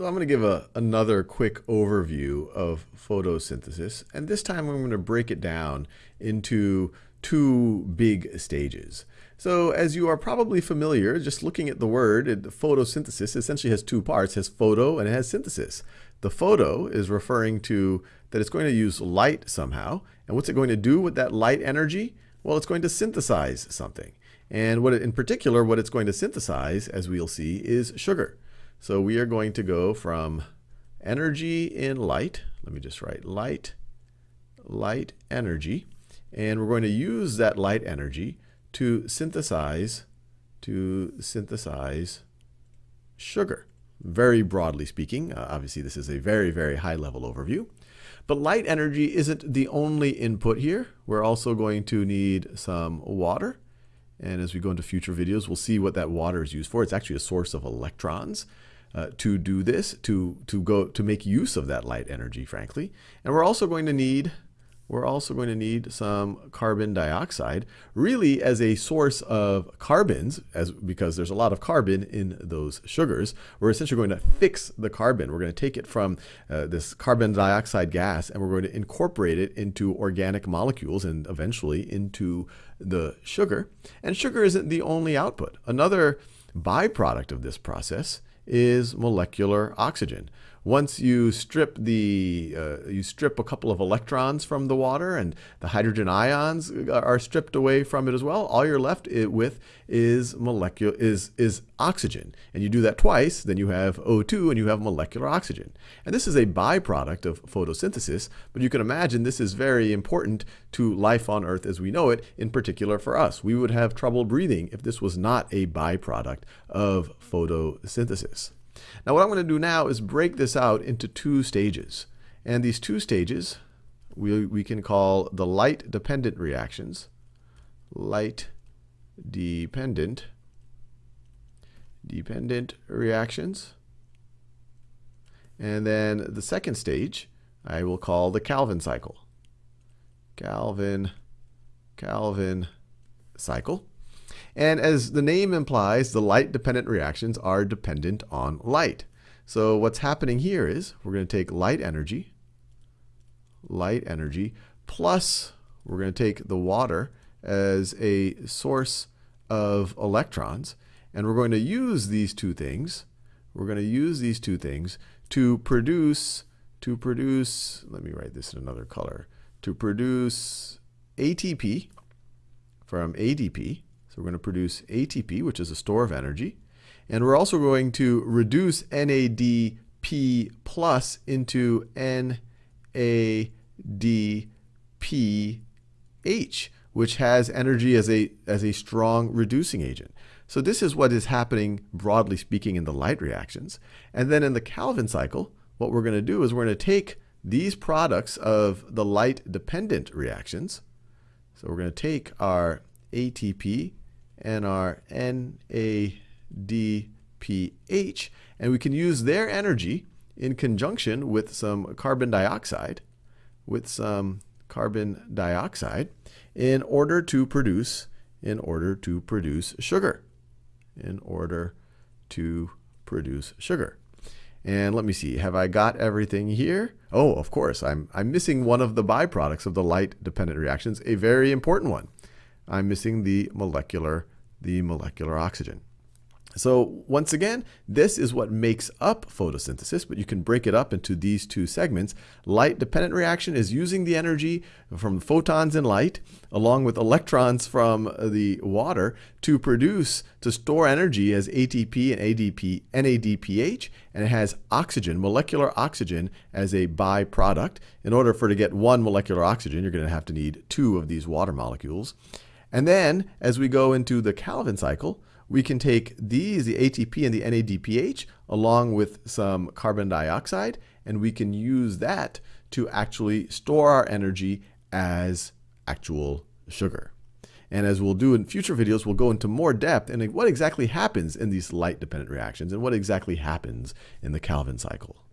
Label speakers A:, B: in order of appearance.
A: So I'm going to give a, another quick overview of photosynthesis, and this time I'm going to break it down into two big stages. So as you are probably familiar, just looking at the word, photosynthesis essentially has two parts, it has photo and it has synthesis. The photo is referring to that it's going to use light somehow, and what's it going to do with that light energy? Well, it's going to synthesize something. And what it, in particular, what it's going to synthesize, as we'll see, is sugar. So we are going to go from energy in light, let me just write light, light energy, and we're going to use that light energy to synthesize, to synthesize sugar. Very broadly speaking, uh, obviously this is a very, very high level overview. But light energy isn't the only input here. We're also going to need some water. And as we go into future videos, we'll see what that water is used for. It's actually a source of electrons uh, to do this, to, to, go, to make use of that light energy, frankly. And we're also going to need we're also going to need some carbon dioxide, really as a source of carbons, as because there's a lot of carbon in those sugars. We're essentially going to fix the carbon. We're going to take it from uh, this carbon dioxide gas and we're going to incorporate it into organic molecules and eventually into the sugar. And sugar isn't the only output. Another byproduct of this process is molecular oxygen. Once you strip the uh, you strip a couple of electrons from the water and the hydrogen ions are stripped away from it as well, all you're left with is molecular is is oxygen. And you do that twice, then you have O2 and you have molecular oxygen. And this is a byproduct of photosynthesis, but you can imagine this is very important to life on Earth as we know it, in particular for us. We would have trouble breathing if this was not a byproduct of photosynthesis. Now what I'm going to do now is break this out into two stages. And these two stages we, we can call the light dependent reactions. Light dependent dependent reactions. And then the second stage I will call the Calvin cycle. Calvin Calvin cycle. And as the name implies, the light-dependent reactions are dependent on light. So what's happening here is we're going to take light energy, light energy, plus we're going to take the water as a source of electrons, and we're going to use these two things, we're going to use these two things to produce, to produce, let me write this in another color, to produce ATP from ADP, we're going to produce ATP, which is a store of energy. And we're also going to reduce NADP plus into NADPH, which has energy as a, as a strong reducing agent. So this is what is happening, broadly speaking, in the light reactions. And then in the Calvin cycle, what we're going to do is we're going to take these products of the light-dependent reactions. So we're going to take our ATP and our NADPH, and we can use their energy in conjunction with some carbon dioxide, with some carbon dioxide, in order to produce, in order to produce sugar, in order to produce sugar. And let me see, have I got everything here? Oh, of course, I'm, I'm missing one of the byproducts of the light-dependent reactions, a very important one. I'm missing the molecular, the molecular oxygen. So once again, this is what makes up photosynthesis, but you can break it up into these two segments. Light-dependent reaction is using the energy from photons in light, along with electrons from the water, to produce, to store energy as ATP and ADP, NADPH, and it has oxygen, molecular oxygen, as a byproduct. In order for to get one molecular oxygen, you're going to have to need two of these water molecules. And then, as we go into the Calvin cycle, we can take these, the ATP and the NADPH, along with some carbon dioxide, and we can use that to actually store our energy as actual sugar. And as we'll do in future videos, we'll go into more depth in what exactly happens in these light-dependent reactions and what exactly happens in the Calvin cycle.